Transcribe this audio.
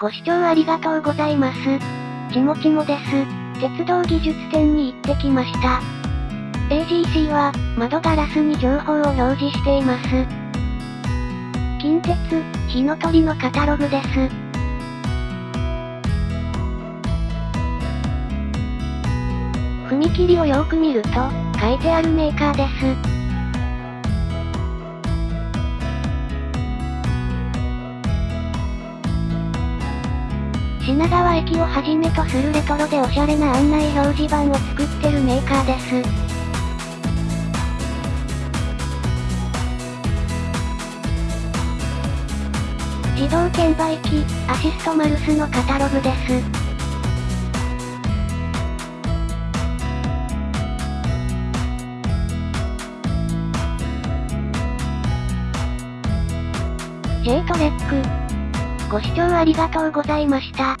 ご視聴ありがとうございます。ちもちもです。鉄道技術展に行ってきました。AGC は、窓ガラスに情報を表示しています。近鉄、火の鳥のカタログです。踏切をよく見ると、書いてあるメーカーです。品川駅をはじめとするレトロでおしゃれな案内表示板を作ってるメーカーです。自動券売機、アシストマルスのカタログです。J トレック。ご視聴ありがとうございました。